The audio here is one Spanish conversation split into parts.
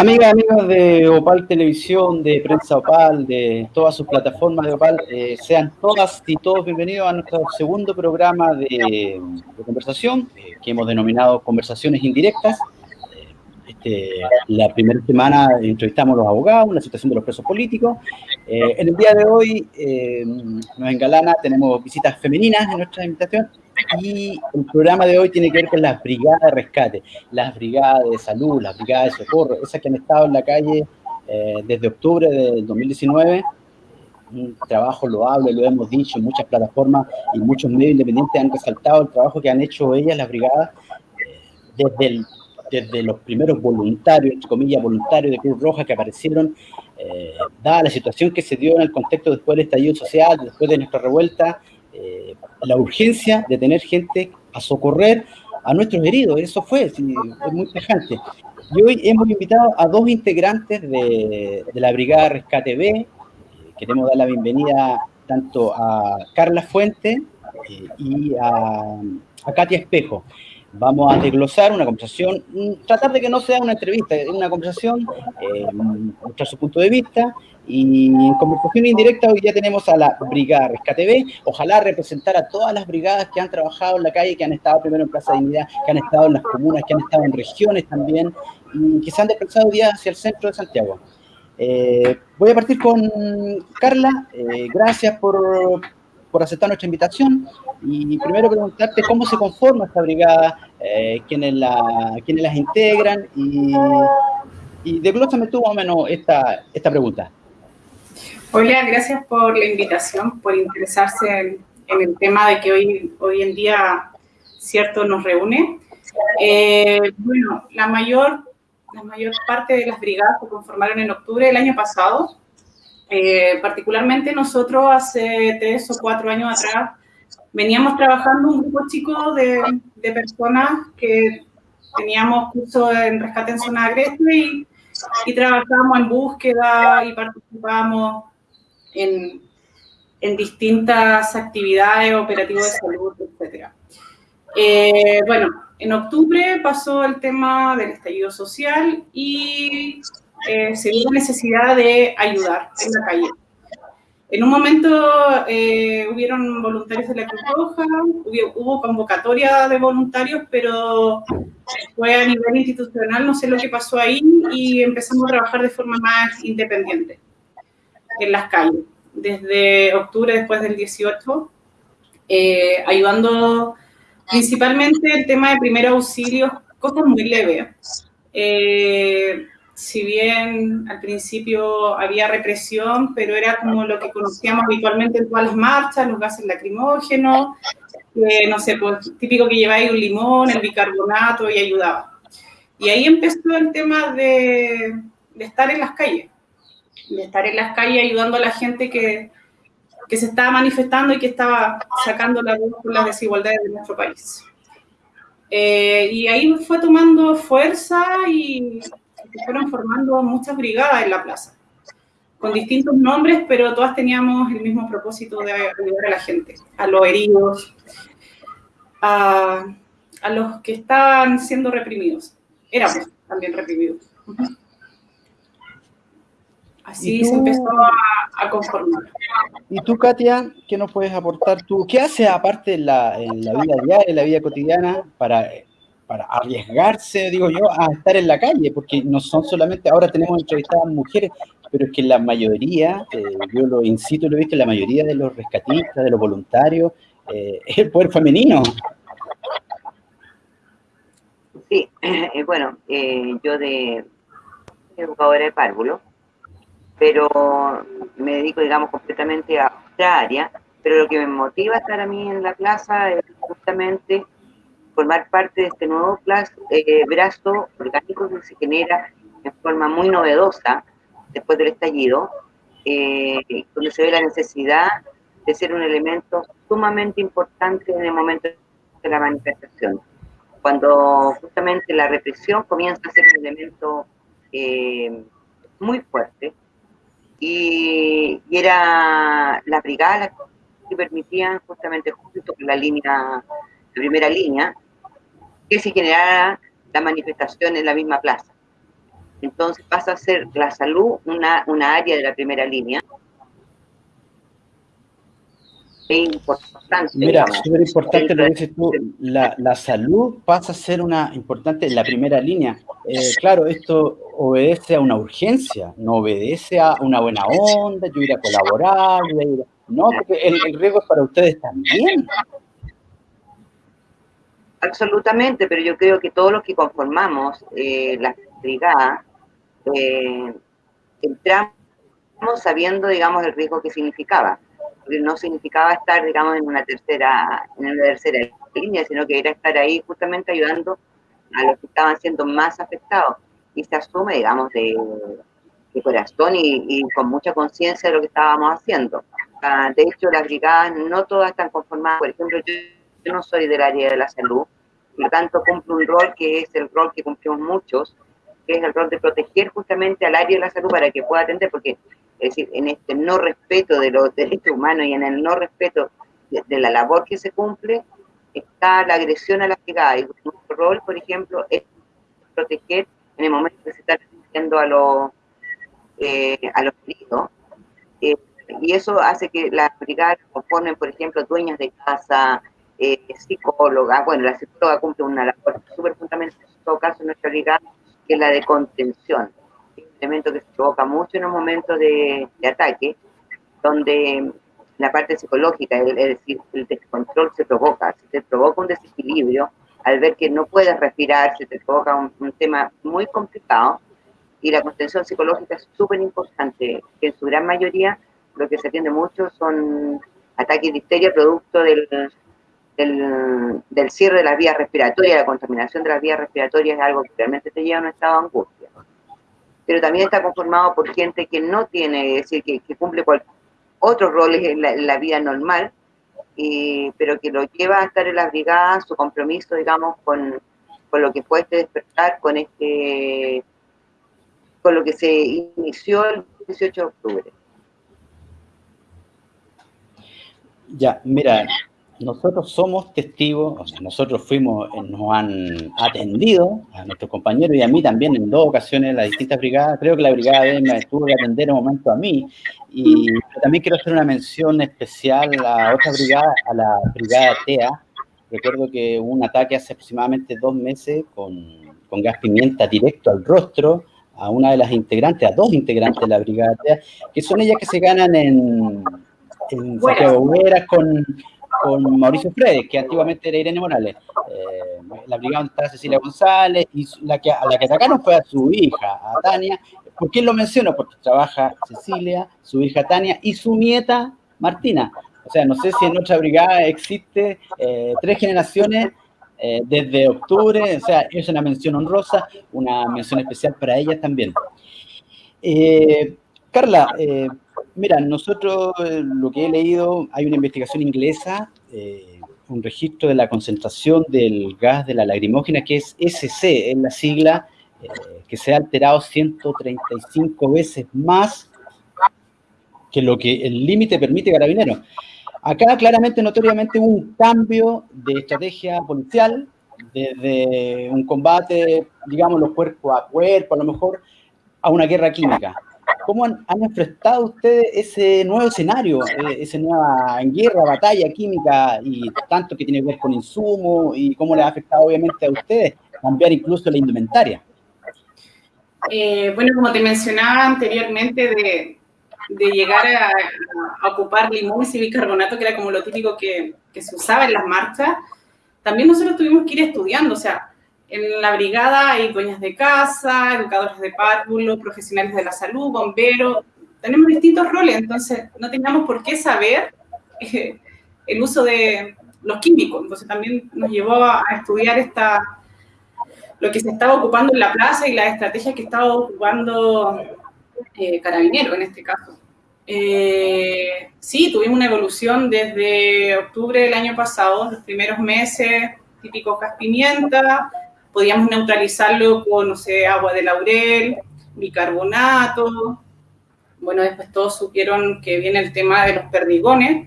Amigas, amigos de Opal Televisión, de Prensa Opal, de todas sus plataformas de Opal, eh, sean todas y todos bienvenidos a nuestro segundo programa de, conversación, eh, que hemos denominado Conversaciones Indirectas. Este, la primera semana entrevistamos a los abogados, la situación de los presos políticos. Eh, en el día de hoy nos engalana, tenemos visitas femeninas en nuestra invitación y el programa de hoy tiene que ver con las brigadas de rescate, las brigadas de salud, las brigadas de socorro, esas que han estado en la calle eh, desde octubre del 2019. Un trabajo loable, lo hemos dicho, muchas plataformas y muchos medios independientes han resaltado el trabajo que han hecho ellas, las brigadas, eh, desde, desde los primeros voluntarios, entre comillas, voluntarios de Cruz Roja que aparecieron, eh, dada la situación que se dio en el contexto después del estallido social, después de nuestra revuelta, eh, la urgencia de tener gente a socorrer a nuestros heridos. Eso fue, es muy tajante. Y hoy hemos invitado a dos integrantes de, la Brigada Rescate B. Queremos dar la bienvenida tanto a Carla Fuente eh, y a, a Katia Espejo vamos a desglosar una conversación, mm, tratar de que no sea una entrevista, una conversación, eh, mostrar su punto de vista, y en conversación indirecta hoy ya tenemos a la Brigada Rescate B, ojalá representar a todas las brigadas que han trabajado en la calle, que han estado primero en Plaza Dignidad, que han estado en las comunas, que han estado en regiones también, y que se han desplazado día hacia el centro de Santiago. Eh, voy a partir con Carla, eh, gracias por, por aceptar nuestra invitación. Y primero preguntarte cómo se conforma esta brigada, eh, quiénes, la, quiénes las integran y, y desglósame tú más o menos esta, esta pregunta. Hola, gracias por la invitación, por interesarse en, el tema de que hoy, hoy en día, cierto, nos reúne. Eh, bueno, la mayor, la mayor parte de las brigadas se conformaron en octubre del año pasado eh, particularmente nosotros hace tres o cuatro años atrás veníamos trabajando un grupo chico de, personas que teníamos curso en rescate en zona agreste y, y trabajábamos en búsqueda y participábamos en, en distintas actividades, operativos de salud, etc. Eh, bueno, en octubre pasó el tema del estallido social y eh, se vio la necesidad de ayudar en la calle. En un momento eh, hubieron voluntarios de la Cruz Roja, hubo, convocatoria de voluntarios, pero fue a nivel institucional, no sé lo que pasó ahí, y empezamos a trabajar de forma más independiente en las calles. Desde octubre, después del 18, eh, ayudando principalmente el tema de primer auxilio, cosas muy leves. Eh, si bien al principio había represión, pero era como lo que conocíamos habitualmente en todas las marchas, los gases lacrimógenos, no sé, pues típico que lleváis un limón, el bicarbonato y ayudaba. Y ahí empezó el tema de, de, estar en las calles, de estar en las calles ayudando a la gente que, que se estaba manifestando y que estaba sacando la voz por las desigualdades de nuestro país. Eh, y ahí fue tomando fuerza y se fueron formando muchas brigadas en la plaza, con distintos nombres, pero todas teníamos el mismo propósito de ayudar a la gente, a los heridos, a, a los que estaban siendo reprimidos. Éramos también reprimidos. Así se empezó a, a, conformar. ¿Y tú, Katia, qué nos puedes aportar tú? ¿Qué hace aparte en la, en la vida diaria, en la vida cotidiana, para para arriesgarse, digo yo, a estar en la calle, porque no son solamente, ahora tenemos entrevistadas mujeres, pero es que la mayoría, eh, yo lo incito, lo he visto, la mayoría de los rescatistas, de los voluntarios, eh, es el poder femenino. Sí, eh, bueno, yo de educadora de párvulo, pero me dedico, digamos, completamente a otra área, pero lo que me motiva a estar a mí en la plaza es justamente formar parte de este nuevo eh, brazo orgánico que se genera en forma muy novedosa después del estallido, eh, donde se ve la necesidad de ser un elemento sumamente importante en el momento de la manifestación. Cuando justamente la represión comienza a ser un elemento eh, muy fuerte, y, y, era la brigada que permitían justamente junto con la línea, la primera línea, que se generara la manifestación en la misma plaza. Entonces pasa a ser la salud una, una área de la primera línea. Es importante. Mira, súper importante lo que dices tú, la, la, salud pasa a ser una importante en la primera línea. Eh, claro, esto obedece a una urgencia, no obedece a una buena onda, yo ir a colaborar, no, porque el, el riesgo es para ustedes también. Absolutamente, pero yo creo que todos los que conformamos eh, la brigada eh, entramos sabiendo, digamos, el riesgo que significaba. Porque no significaba estar, digamos, en una tercera, en una tercera línea, sino que era estar ahí justamente ayudando a los que estaban siendo más afectados. Y se asume, digamos, de, corazón y, con mucha conciencia de lo que estábamos haciendo. Ah, de hecho, las brigadas no todas están conformadas. Por ejemplo, yo yo no soy del área de la salud, por lo tanto cumplo un rol que es el rol que cumplimos muchos, que es el rol de proteger justamente al área de la salud para que pueda atender, porque es decir, en este no respeto de los derechos humanos y en el no respeto de, la labor que se cumple, está la agresión a la brigada. Y nuestro rol, por ejemplo, es proteger en el momento que se está asistiendo a los, eh, a los heridos. Eh, y eso hace que las brigadas conformen, por ejemplo, dueñas de casa, eh, psicóloga, bueno, la psicóloga cumple una labor súper fundamental en todo caso en nuestra liga, que es la de contención. Un elemento que se provoca mucho en un momento de, ataque, donde la parte psicológica, es decir, el descontrol se provoca, se te provoca un desequilibrio, al ver que no puedes respirar, se te provoca un, un tema muy complicado, y la contención psicológica es súper importante, que en su gran mayoría lo que se atiende mucho son ataques de histeria producto del, del, cierre de las vías respiratorias, la contaminación de las vías respiratorias es algo que realmente te lleva a un estado de angustia. Pero también está conformado por gente que no tiene, es decir, que, cumple otros roles en la, vida normal, pero que lo lleva a estar en las brigadas, su compromiso, digamos, con, con lo que fue este despertar, con este con lo que se inició el 18 de octubre. Ya, mira, nosotros somos testigos, o sea, nosotros fuimos, eh, nos han atendido a nuestros compañeros y a mí también en dos ocasiones, las distintas brigadas, creo que la brigada de me tuvo que atender un momento a mí, y también quiero hacer una mención especial a otra brigada, a la brigada TEA, recuerdo que hubo un ataque hace aproximadamente dos meses con, con gas pimienta directo al rostro, a una de las integrantes, a dos integrantes de la brigada TEA, que son ellas que se ganan en, en Santiago con con Mauricio Fredes, que antiguamente era Irene Morales. Eh, la brigada está Cecilia González y la que, a la que atacaron fue a su hija, a Tania. ¿Por qué lo menciono? Porque trabaja Cecilia, su hija Tania y su nieta Martina. O sea, no sé si en otra brigada existe eh, tres generaciones eh, desde octubre, o sea, es una mención honrosa, una mención especial para ellas también. Carla, Mira, nosotros eh, lo que he leído, hay una investigación inglesa, eh, un registro de la concentración del gas de la lagrimógena, que es SC, es la sigla, eh, que se ha alterado 135 veces más que lo que el límite permite carabinero. Acá claramente, notoriamente, un cambio de estrategia policial, desde un combate, digamos, los cuerpo a cuerpo, a lo mejor, a una guerra química. ¿Cómo han, enfrentado ustedes ese nuevo escenario, eh, esa nueva guerra, batalla química y tanto que tiene que ver con insumos y cómo le ha afectado obviamente a ustedes cambiar incluso la indumentaria? Eh, bueno, como te mencionaba anteriormente, de, llegar a, ocupar limón y bicarbonato, que era como lo típico que se usaba en las marchas, también nosotros tuvimos que ir estudiando, o sea, en la brigada hay dueñas de casa, educadores de párvulos, profesionales de la salud, bomberos. Tenemos distintos roles, entonces no teníamos por qué saber eh, el uso de los químicos. Entonces también nos llevó a, estudiar esta, lo que se estaba ocupando en la plaza y la estrategia que estaba ocupando eh, Carabinero en este caso. Eh, sí, tuvimos una evolución desde octubre del año pasado, los primeros meses, típico gas pimienta, podíamos neutralizarlo con, no sé, agua de laurel, bicarbonato. Bueno, después todos supieron que viene el tema de los perdigones,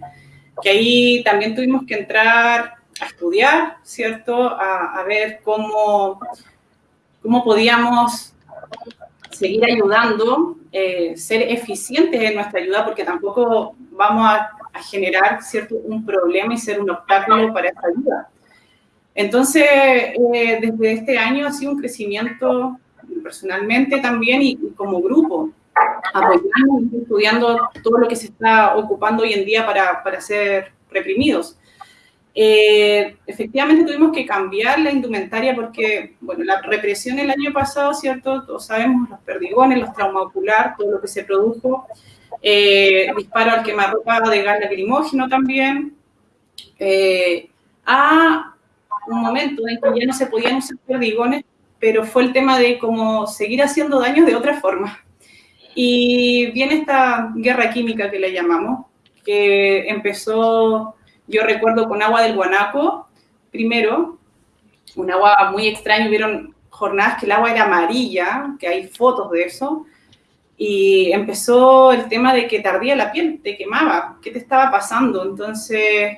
que ahí también tuvimos que entrar a estudiar, ¿cierto? A, ver cómo, cómo podíamos seguir ayudando, eh, ser eficientes en nuestra ayuda, porque tampoco vamos a, generar cierto, un problema y ser un obstáculo para esa ayuda. Entonces, eh, desde este año ha sido un crecimiento personalmente también y, como grupo, apoyando y estudiando todo lo que se está ocupando hoy en día para, para ser reprimidos. Eh, efectivamente tuvimos que cambiar la indumentaria porque, bueno, la represión el año pasado, ¿cierto? Todos sabemos los perdigones, los traumas ocular, todo lo que se produjo, eh, disparo al quemarropa de gas lacrimógeno también, a un momento en que ya no se podían usar perdigones, pero fue el tema de cómo seguir haciendo daños de otra forma. Y viene esta guerra química que le llamamos, que empezó yo recuerdo con agua del Guanaco, primero, un agua muy extraña, hubieron jornadas que el agua era amarilla, que hay fotos de eso, y empezó el tema de que tardía la piel, te quemaba, ¿qué te estaba pasando? Entonces,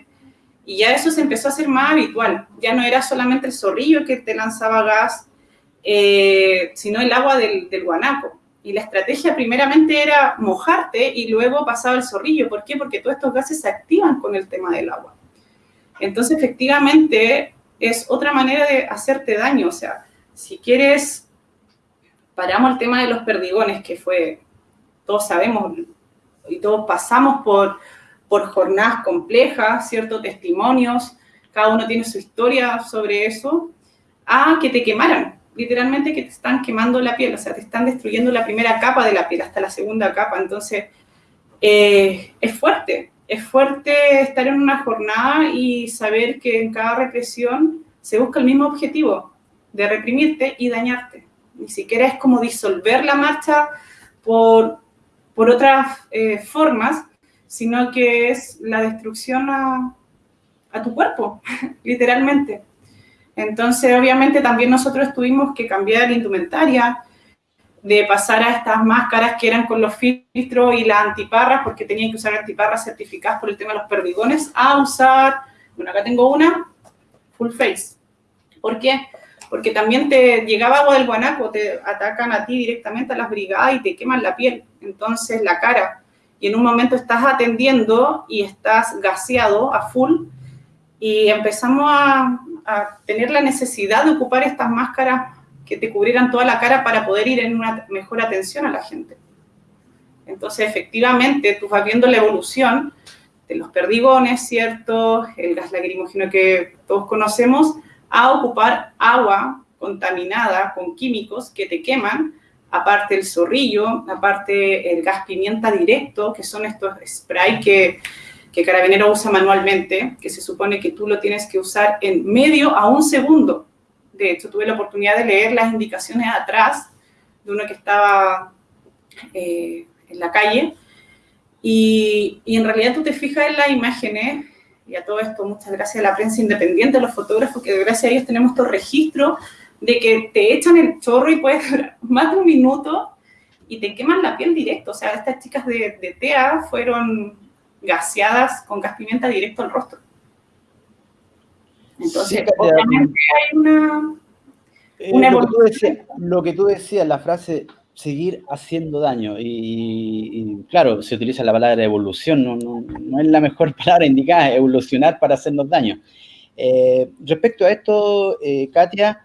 y ya eso se empezó a hacer más habitual, ya no era solamente el zorrillo que te lanzaba gas, eh, sino el agua del, del guanaco. Y la estrategia primeramente era mojarte y luego pasaba el zorrillo. ¿Por qué? Porque todos estos gases se activan con el tema del agua. Entonces, efectivamente, es otra manera de hacerte daño. O sea, si quieres, paramos el tema de los perdigones, que fue, todos sabemos y todos pasamos por, por jornadas complejas, ciertos testimonios, cada uno tiene su historia sobre eso, a que te quemaran literalmente que te están quemando la piel, o sea, te están destruyendo la primera capa de la piel hasta la segunda capa. Entonces, eh, es fuerte, es fuerte estar en una jornada y saber que en cada represión se busca el mismo objetivo, de reprimirte y dañarte. Ni siquiera es como disolver la marcha por, por otras eh, formas, sino que es la destrucción a, a tu cuerpo, literalmente. Entonces, obviamente, también nosotros tuvimos que cambiar la indumentaria, de pasar a estas máscaras que eran con los filtros y las antiparras, porque tenían que usar antiparras certificadas por el tema de los perdigones, a usar, bueno, acá tengo una, full face. ¿Por qué? Porque también te llegaba agua del guanaco, te atacan a ti directamente a las brigadas y te queman la piel, entonces la cara. Y en un momento estás atendiendo y estás gaseado a full y empezamos a, tener la necesidad de ocupar estas máscaras que te cubrieran toda la cara para poder ir en una mejor atención a la gente. Entonces, efectivamente, tú vas viendo la evolución de los perdigones, ¿cierto? El gas lacrimógeno que todos conocemos, a ocupar agua contaminada con químicos que te queman, aparte el zorrillo, aparte el gas pimienta directo, que son estos spray que que Carabinero usa manualmente, que se supone que tú lo tienes que usar en medio a un segundo. De hecho, tuve la oportunidad de leer las indicaciones atrás de uno que estaba eh, en la calle. Y, y, en realidad tú te fijas en las imágenes, y a todo esto muchas gracias a la prensa independiente, a los fotógrafos, que gracias a ellos tenemos estos registros de que te echan el chorro y puedes durar más de un minuto y te queman la piel directo. O sea, estas chicas de, de TEA fueron gaseadas con gas pimienta directo al rostro. Entonces, obviamente hay una, eh, una lo, que tú decías, lo que tú decías, la frase seguir haciendo daño, y, claro, se utiliza la palabra evolución, no, no, no, es la mejor palabra indicada, evolucionar para hacernos daño. Eh, respecto a esto, eh, Katia,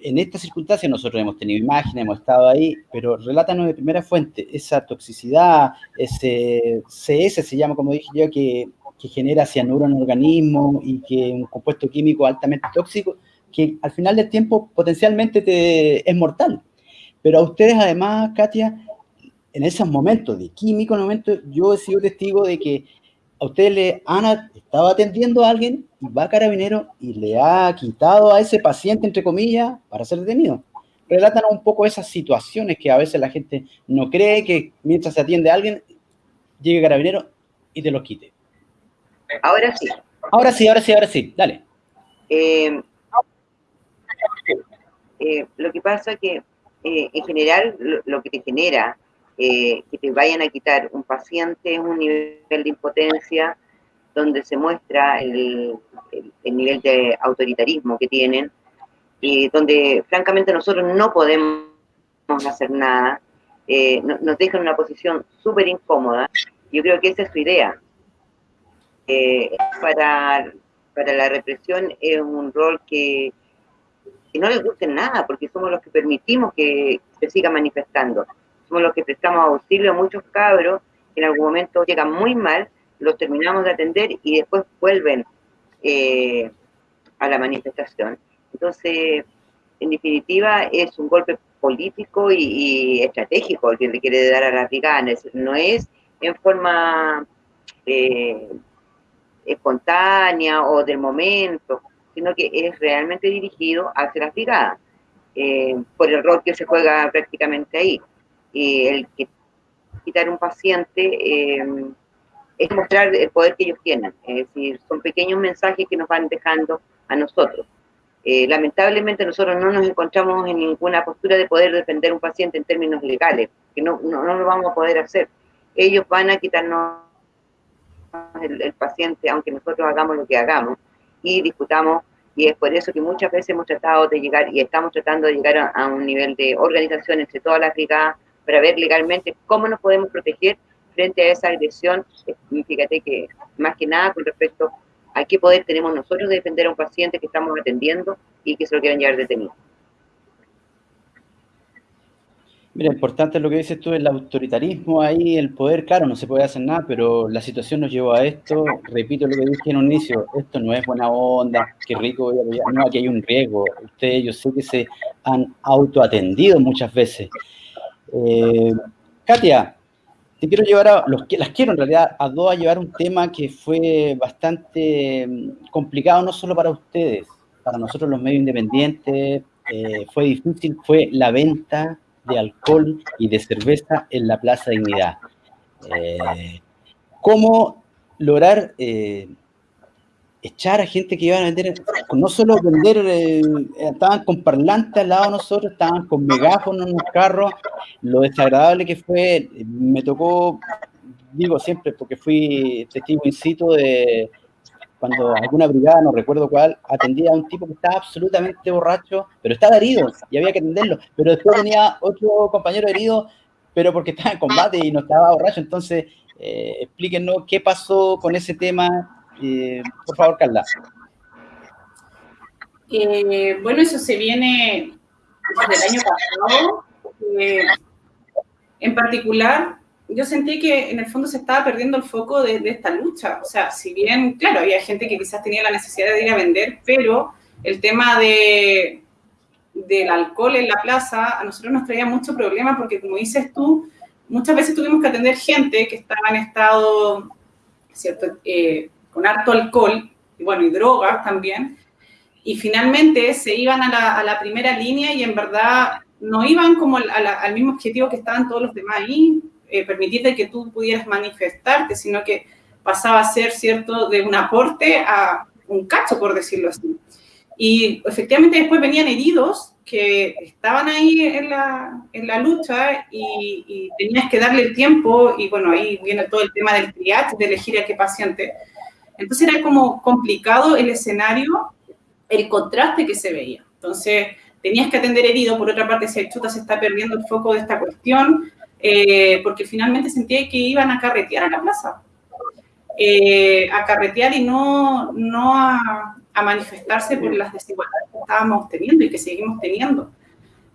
en esta circunstancia nosotros hemos tenido imágenes, hemos estado ahí, pero relátanos de primera fuente esa toxicidad, ese CS se llama, como dije yo, que, genera cianuro en el organismo y que un compuesto químico altamente tóxico, que al final del tiempo potencialmente te, es mortal. Pero a ustedes además, Katia, en esos momentos de químico, en momentos, yo he sido testigo de que a ustedes le han estado atendiendo a alguien y va a carabinero y le ha quitado a ese paciente, entre comillas, para ser detenido. Relátanos un poco esas situaciones que a veces la gente no cree que mientras se atiende a alguien, llegue carabinero y te los quite. Ahora sí. Ahora sí, ahora sí, ahora sí. Dale. Eh, eh, lo que pasa es que eh, en general lo, que te genera que te vayan a quitar un paciente un nivel de impotencia, donde se muestra el, nivel de autoritarismo que tienen y donde francamente nosotros no podemos hacer nada, eh, nos dejan en una posición súper incómoda. Yo creo que esa es su idea. Eh, para, para la represión es un rol que, que no les guste nada, porque somos los que permitimos que se siga manifestando. Somos los que prestamos auxilio a muchos cabros que en algún momento llegan muy mal, los terminamos de atender y después vuelven eh, a la manifestación. Entonces, en definitiva, es un golpe político y, estratégico el que le quiere dar a las brigadas. No es en forma eh, espontánea o del momento, sino que es realmente dirigido hacia las brigadas, eh, por el rol que se juega prácticamente ahí. Y el que quitar un paciente eh, es mostrar el poder que ellos tienen, es decir, son pequeños mensajes que nos van dejando a nosotros. Eh, lamentablemente nosotros no nos encontramos en ninguna postura de poder defender un paciente en términos legales, que no, no, no lo vamos a poder hacer. Ellos van a quitarnos el, paciente, aunque nosotros hagamos lo que hagamos, y discutamos, y es por eso que muchas veces hemos tratado de llegar, y estamos tratando de llegar a, un nivel de organización entre todas las brigadas, para ver legalmente cómo nos podemos proteger frente a esa agresión. Fíjate que más que nada con respecto a qué poder tenemos nosotros de defender a un paciente que estamos atendiendo y que se lo quieran llevar detenido. Mira, importante lo que dices tú, el autoritarismo ahí, el poder, claro, no se puede hacer nada, pero la situación nos llevó a esto. Repito lo que dije en un inicio, esto no es buena onda, qué rico No, aquí hay un riesgo. Ustedes, yo sé que se han autoatendido muchas veces. Eh, Katia, te quiero llevar a, los, las quiero en realidad a dos a llevar un tema que fue bastante mm, complicado, no solo para ustedes, para nosotros los medios independientes, eh, fue difícil, fue la venta de alcohol y de cerveza en la Plaza Dignidad. Eh, ¿Cómo lograr eh, echar a gente que iban a vender, no solo vender, eh, estaban con parlantes al lado de nosotros, estaban con megáfonos en los carros, lo desagradable que fue, me tocó, digo siempre, porque fui testigo in situ de cuando alguna brigada, no recuerdo cuál, atendía a un tipo que estaba absolutamente borracho, pero estaba herido y había que atenderlo, pero después tenía otro compañero herido, pero porque estaba en combate y no estaba borracho, entonces eh, explíquenos qué pasó con ese tema, eh, por favor, Carla. Eh, bueno, eso se viene desde el año pasado. Eh, en particular, yo sentí que en el fondo se estaba perdiendo el foco de, esta lucha. O sea, si bien, claro, había gente que quizás tenía la necesidad de ir a vender, pero el tema de, del alcohol en la plaza a nosotros nos traía mucho problema porque, como dices tú, muchas veces tuvimos que atender gente que estaba en estado, ¿cierto? Con harto alcohol, y bueno, y drogas también, y finalmente se iban a la, primera línea y en verdad no iban como al, mismo objetivo que estaban todos los demás ahí, eh, permitirte que tú pudieras manifestarte, sino que pasaba a ser, ¿cierto?, de un aporte a un cacho, por decirlo así. Y efectivamente después venían heridos que estaban ahí en la, en la lucha y, y, tenías que darle el tiempo, y bueno, ahí viene todo el tema del triage, de elegir a qué paciente. Entonces era como complicado el escenario, el contraste que se veía. Entonces tenías que atender herido, por otra parte, si chuta se está perdiendo el foco de esta cuestión, eh, porque finalmente sentía que iban a carretear a la plaza. Eh, a carretear y no, no a, a, manifestarse por las desigualdades que estábamos teniendo y que seguimos teniendo.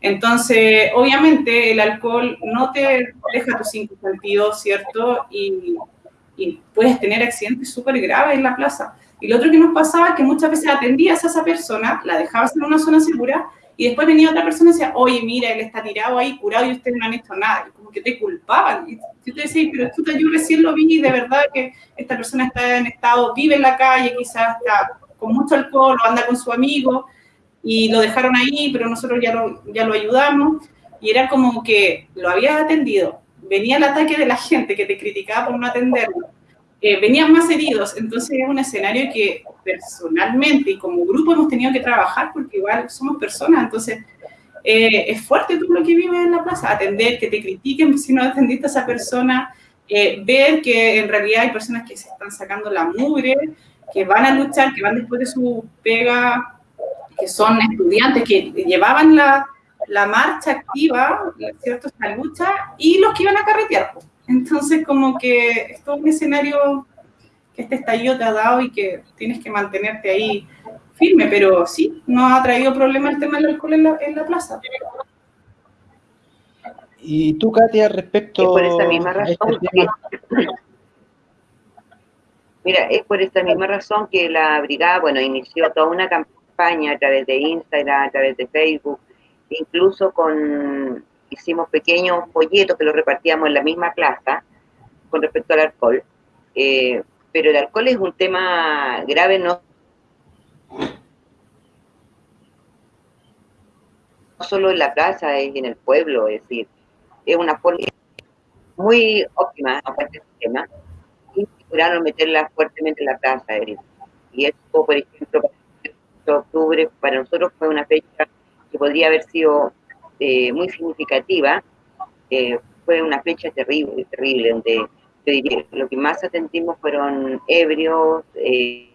Entonces, obviamente, el alcohol no te deja tus cinco sentidos, ¿cierto? Y, y puedes tener accidentes súper graves en la plaza. Y lo otro que nos pasaba es que muchas veces atendías a esa persona, la dejabas en una zona segura y después venía otra persona y decía, oye, mira, él está tirado ahí, curado y ustedes no han hecho nada. Y como que te culpaban. Y tú te decías, pero tú, yo recién lo vi y de verdad que esta persona está en estado, vive en la calle, quizás está con mucho alcohol anda con su amigo y lo dejaron ahí, pero nosotros ya lo, ya lo ayudamos. Y era como que lo habías atendido, venía el ataque de la gente que te criticaba por no atenderlo, eh, venían más heridos, entonces es un escenario que personalmente y como grupo hemos tenido que trabajar porque igual somos personas, entonces eh, es fuerte todo lo que vives en la plaza, atender, que te critiquen si no atendiste a esa persona, eh, ver que en realidad hay personas que se están sacando la mugre, que van a luchar, que van después de su pega, que son estudiantes, que llevaban la, la marcha activa, ¿cierto? Esta lucha, y los que iban a carretear. Entonces, como que es todo un escenario que este estallido te ha dado y que tienes que mantenerte ahí firme, pero sí, no ha traído problema el tema del alcohol en la, en la plaza. Y tú, Katia, respecto es por esta misma razón este Mira, es por esta misma razón que la brigada, bueno, inició toda una campaña a través de Instagram, a través de Facebook, incluso con hicimos pequeños folletos que los repartíamos en la misma plaza con respecto al alcohol. Eh, pero el alcohol es un tema grave no solo en la plaza, es en el pueblo, es decir, es una forma muy óptima para este sistema y procuraron meterla fuertemente en la plaza. Y esto, por ejemplo, para octubre para nosotros fue una fecha que podría haber sido eh, muy significativa. Eh, fue una fecha terrible, terrible, donde lo que más atendimos fueron ebrios, eh,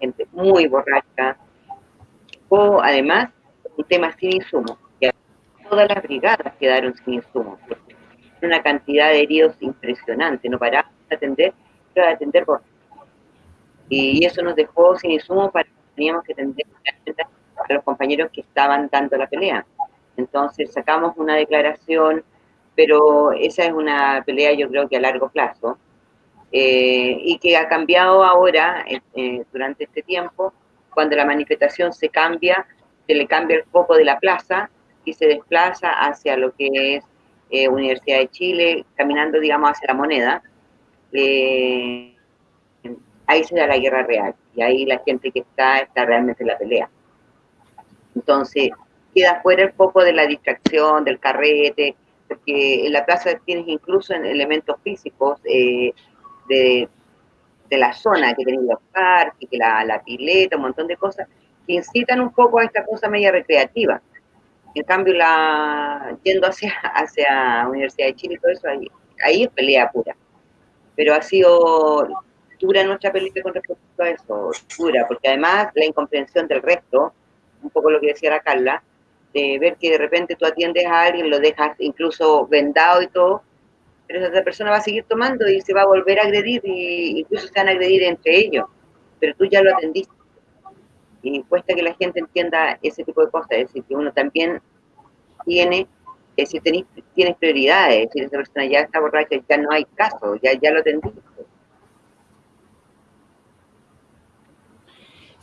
gente muy borracha, o además un tema sin insumos todas las brigadas quedaron sin insumos. Una cantidad de heridos impresionante, no parábamos de atender, pero de atender por... Y eso nos dejó sin insumos para que teníamos que atender a los compañeros que estaban dando la pelea. Entonces sacamos una declaración, pero esa es una pelea yo creo que a largo plazo, eh, y que ha cambiado ahora, eh, durante este tiempo, cuando la manifestación se cambia, se le cambia el foco de la plaza y se desplaza hacia lo que es eh, Universidad de Chile, caminando, digamos, hacia la moneda, eh, ahí se da la guerra real y ahí la gente que está está realmente en la pelea. Entonces, queda fuera el foco de la distracción, del carrete, porque en la plaza tienes incluso elementos físicos eh, de, la zona, que tienen los parques, que la, la pileta, un montón de cosas, que incitan un poco a esta cosa media recreativa. En cambio, la, yendo hacia, hacia Universidad de Chile y todo eso, ahí, es pelea pura. Pero ha sido dura nuestra pelea con respecto a eso, dura, porque además la incomprensión del resto, un poco lo que decía la Carla, de ver que de repente tú atiendes a alguien, lo dejas incluso vendado y todo, pero esa persona va a seguir tomando y se va a volver a agredir, y incluso se van a agredir entre ellos, pero tú ya lo atendiste y cuesta que la gente entienda ese tipo de cosas, es decir, que uno también tiene, es decir, tienes prioridades, es decir, esa persona ya está borracha, ya no hay caso, ya, ya lo atendiste.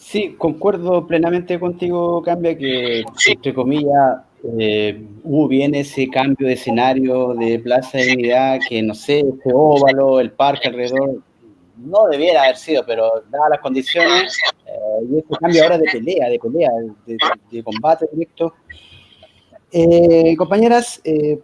Sí, concuerdo plenamente contigo, Cambia, que entre comillas eh, hubo bien ese cambio de escenario de Plaza de Unidad, que no sé, este óvalo, el parque alrededor, no debiera haber sido, pero dadas las condiciones, eh, y este cambio ahora de pelea, de pelea, de, combate directo. Eh, compañeras, eh,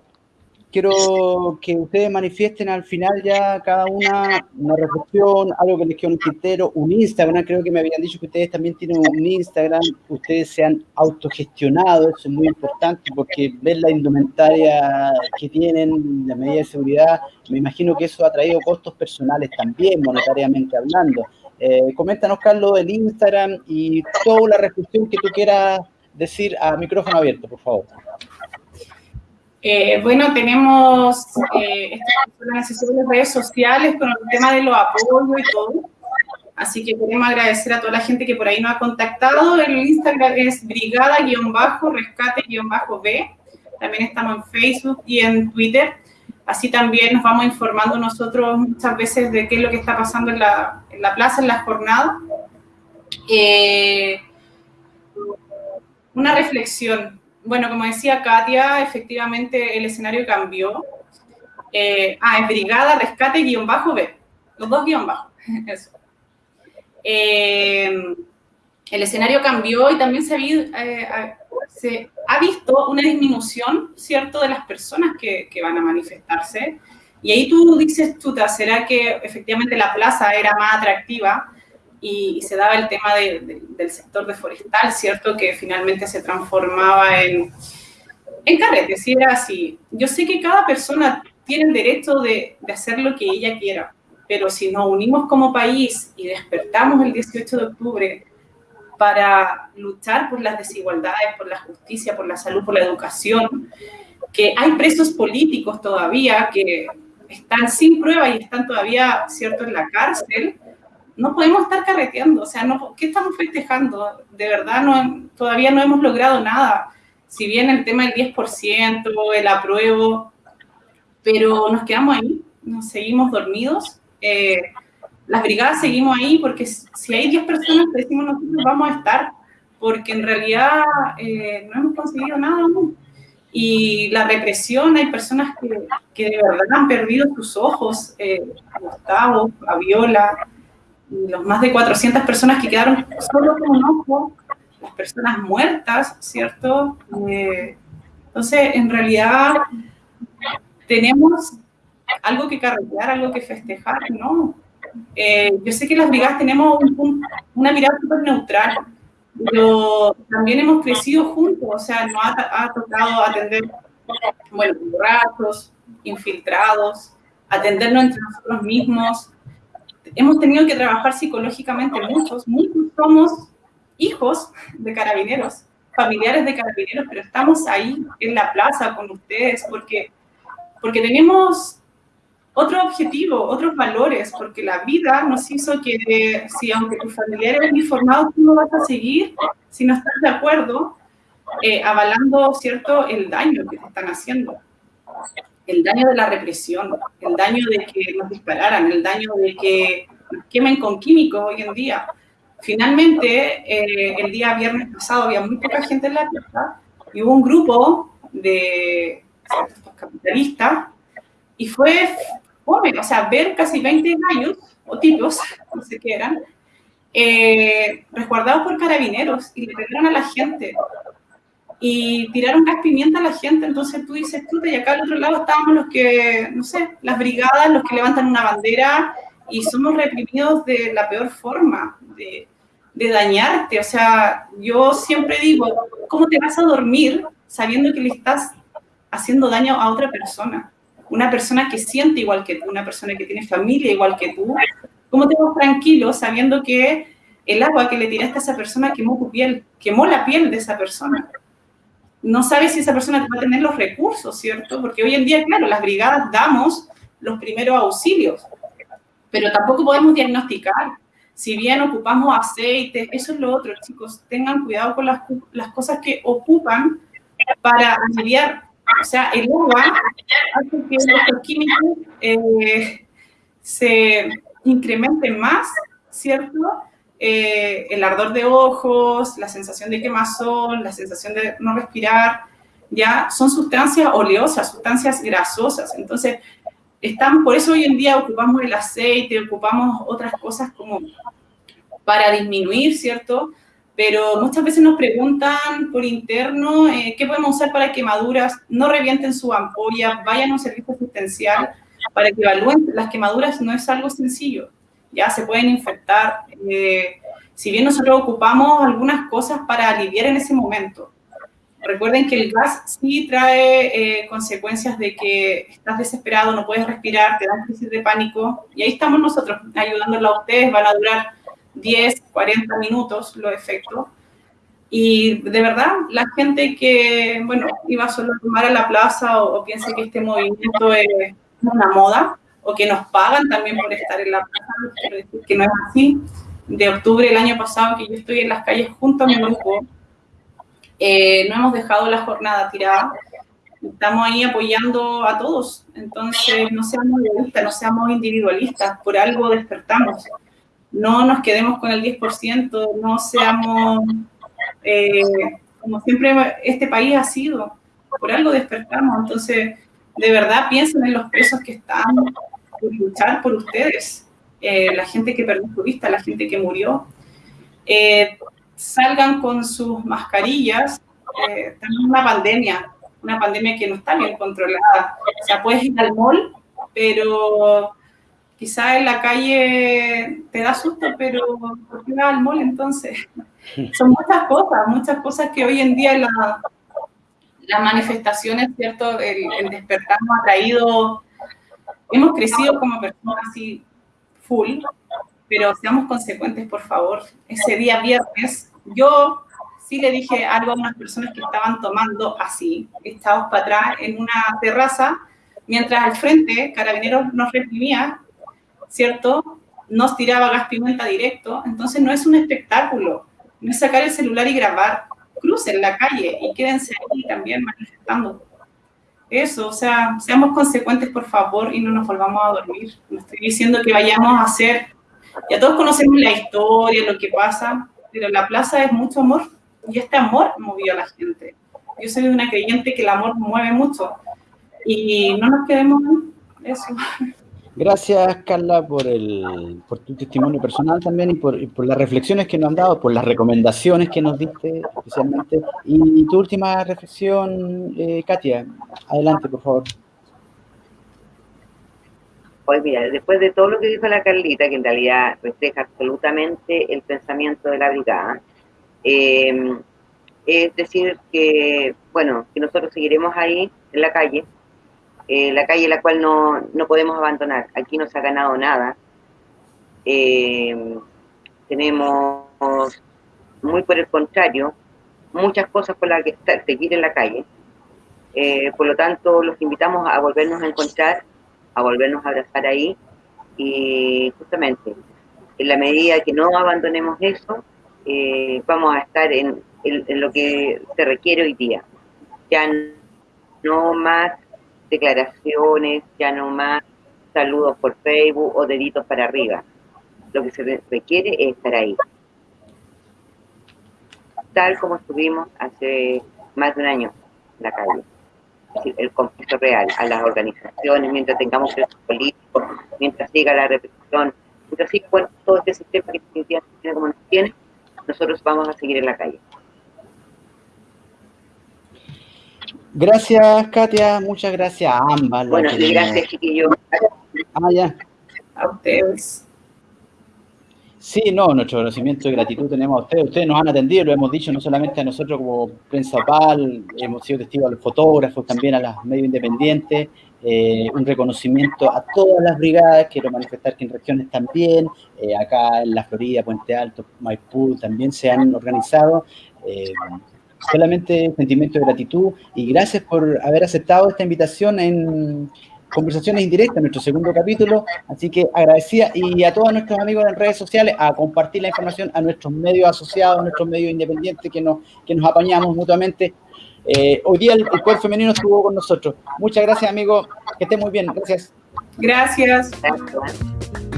quiero que ustedes manifiesten al final ya cada una una reflexión, algo que les quede un criterio, un Instagram, creo que me habían dicho que ustedes también tienen un Instagram, ustedes se han autogestionado, eso es muy importante porque ver la indumentaria que tienen, la medida de seguridad, me imagino que eso ha traído costos personales también, monetariamente hablando. Eh, coméntanos, Carlos, el Instagram y toda la reflexión que tú quieras decir a micrófono abierto, por favor. Eh, bueno, tenemos eh, en las redes sociales con el tema de los apoyos y todo. Así que queremos agradecer a toda la gente que por ahí nos ha contactado. El Instagram es brigada-rescate-b. También estamos en Facebook y en Twitter. Así también nos vamos informando nosotros muchas veces de qué es lo que está pasando en la, en la plaza, en las jornadas. Eh, una reflexión bueno, como decía Katia, efectivamente el escenario cambió. Eh, ah, es Brigada Rescate guion bajo B. Los dos guion bajo. Eh, el escenario cambió y también se ha, eh, se ha, visto una disminución, ¿cierto?, de las personas que, que, van a manifestarse. Y ahí tú dices, chuta, ¿será que efectivamente la plaza era más atractiva? Y, se daba el tema del sector de forestal, ¿cierto? Que finalmente se transformaba en, en carrete, si era así. Yo sé que cada persona tiene el derecho de, de hacer lo que ella quiera, pero si nos unimos como país y despertamos el 18 de octubre para luchar por las desigualdades, por la justicia, por la salud, por la educación, que hay presos políticos todavía que están sin prueba y están todavía, ¿cierto?, en la cárcel, no podemos estar carreteando, o sea, no, ¿qué estamos festejando? De verdad, no, todavía no hemos logrado nada. Si bien el tema del 10%, el apruebo, pero nos quedamos ahí, nos seguimos dormidos. Eh, las brigadas seguimos ahí porque si hay 10 personas decimos nosotros vamos a estar, porque en realidad eh, no hemos conseguido nada aún. Y la represión, hay personas que, que de verdad han perdido sus ojos, eh, Gustavo, a Viola, los más de 400 personas que quedaron solo con un ojo, las personas muertas, ¿cierto? Eh, entonces, en realidad, tenemos algo que carretear, algo que festejar, ¿no? Eh, yo sé que las brigadas tenemos una mirada súper neutral, pero también hemos crecido juntos, o sea, nos ha, tocado atender, bueno, borrachos, infiltrados, atendernos entre nosotros mismos. Hemos tenido que trabajar psicológicamente muchos, muchos somos hijos de carabineros, familiares de carabineros, pero estamos ahí en la plaza con ustedes porque, porque tenemos otro objetivo, otros valores, porque la vida nos hizo que, si aunque tus familiares uniformados, tú no vas a seguir si no estás de acuerdo, eh, avalando, ¿cierto?, el daño que te están haciendo. El daño de la represión, el daño de que nos dispararan, el daño de que nos quemen con químicos hoy en día. Finalmente, eh, el día viernes pasado había muy poca gente en la plaza y hubo un grupo de capitalistas y fue o sea, ver casi 20 gallos o tipos, no sé qué eran, eh, resguardados por carabineros y le pegaron a la gente y tiraron gas pimienta a la gente, entonces tú dices, tú, y acá al otro lado estábamos los que, no sé, las brigadas, los que levantan una bandera y somos reprimidos de la peor forma, de, de dañarte, o sea, yo siempre digo, ¿cómo te vas a dormir sabiendo que le estás haciendo daño a otra persona? una persona que siente igual que tú, una persona que tiene familia igual que tú, ¿cómo te vas tranquilo sabiendo que el agua que le tiraste a esa persona quemó tu piel, quemó la piel de esa persona? No sabes si esa persona va a tener los recursos, ¿cierto? Porque hoy en día, claro, las brigadas damos los primeros auxilios, pero tampoco podemos diagnosticar. Si bien ocupamos aceite, eso es lo otro, chicos, tengan cuidado con las, las cosas que ocupan para aliviar o sea, el agua hace que los químicos eh, se incrementen más, ¿cierto? Eh, el ardor de ojos, la sensación de quemazón, la sensación de no respirar, ya son sustancias oleosas, sustancias grasosas. Entonces, están, por eso hoy en día ocupamos el aceite, ocupamos otras cosas como para disminuir, ¿cierto? pero muchas veces nos preguntan por interno eh, qué podemos usar para quemaduras, no revienten su ampolla, vayan a un servicio asistencial para que evalúen. Las quemaduras no es algo sencillo, ya se pueden infectar. Eh, si bien nosotros ocupamos algunas cosas para aliviar en ese momento, recuerden que el gas sí trae eh, consecuencias de que estás desesperado, no puedes respirar, te dan crisis de pánico, y ahí estamos nosotros ayudándolos a ustedes, van a durar 10, 40 minutos los efectos. Y de verdad, la gente que, bueno, iba solo a tomar a la plaza o, piensa que este movimiento es una moda o que nos pagan también por estar en la plaza, quiero decir que no es así. De octubre del año pasado que yo estoy en las calles junto a mi grupo, eh, no hemos dejado la jornada tirada, estamos ahí apoyando a todos. Entonces, no seamos egoístas, no seamos individualistas, por algo despertamos no nos quedemos con el 10%, no seamos, eh, como siempre este país ha sido, por algo despertamos, entonces de verdad piensen en los presos que están por luchar por ustedes, eh, la gente que perdió su vista, la gente que murió, eh, salgan con sus mascarillas, tenemos una pandemia, una pandemia que no está bien controlada, o sea, puedes ir al mall, pero quizá en la calle te da susto, pero ¿por qué vas al mall entonces? Son muchas cosas, muchas cosas que hoy en día la, las manifestaciones, ¿cierto? El, despertar nos ha traído, hemos crecido como personas así full, pero seamos consecuentes, por favor. Ese día viernes Yo sí le dije algo a unas personas que estaban tomando así, estados para atrás en una terraza, mientras al frente Carabineros nos reprimía, ¿cierto? Nos tiraba gas pimienta directo, entonces no es un espectáculo, no es sacar el celular y grabar, crucen la calle y quédense ahí también manifestando. Eso, o sea, seamos consecuentes, por favor, y no nos volvamos a dormir. No estoy diciendo que vayamos a hacer, ya todos conocemos la historia, lo que pasa, pero la plaza es mucho amor, y este amor movió a la gente. Yo soy una creyente que el amor mueve mucho, y no nos quedemos en eso. Gracias, Carla, por, el, por tu testimonio personal también y por, por, las reflexiones que nos han dado, por las recomendaciones que nos diste especialmente. Y tu última reflexión, eh, Katia, adelante, por favor. Pues mira, después de todo lo que dijo la Carlita, que en realidad refleja absolutamente el pensamiento de la brigada, eh, es decir que, bueno, que nosotros seguiremos ahí en la calle, eh, la calle la cual no, no, podemos abandonar. Aquí no se ha ganado nada. Eh, tenemos, muy por el contrario, muchas cosas por las que seguir en la calle. Eh, por lo tanto, los invitamos a volvernos a encontrar, a volvernos a abrazar ahí y justamente en la medida que no abandonemos eso, vamos a estar en, en, lo que se requiere hoy día. Ya no más declaraciones, ya no más saludos por Facebook o deditos para arriba. Lo que se requiere es estar ahí. Tal como estuvimos hace más de un año en la calle. el conflicto real a las organizaciones, mientras tengamos presos políticos, mientras siga la represión, mientras siga todo este sistema que tiene como nos tiene, nosotros vamos a seguir en la calle. Gracias, Katia. Muchas gracias a ambas. Bueno, y gracias, chiquillos. Ah, ya. A ustedes. Sí, no, nuestro conocimiento y gratitud tenemos a ustedes. Ustedes nos han atendido, lo hemos dicho, no solamente a nosotros como prensa PAL, hemos sido testigos a los fotógrafos, también a los medios independientes. Eh, un reconocimiento a todas las brigadas, quiero manifestar que en regiones también, eh, acá en la Florida, Puente Alto, Maipú, también se han organizado. Eh, solamente sentimiento de gratitud y gracias por haber aceptado esta invitación en Conversaciones Indirectas, nuestro segundo capítulo. Así que agradecida y a todos nuestros amigos en redes sociales a compartir la información a nuestros medios asociados, a nuestros medios independientes que nos, que nos apañamos mutuamente. Eh, hoy día el, el poder femenino estuvo con nosotros. Muchas gracias, amigos. Que estén muy bien. Gracias. Gracias. gracias.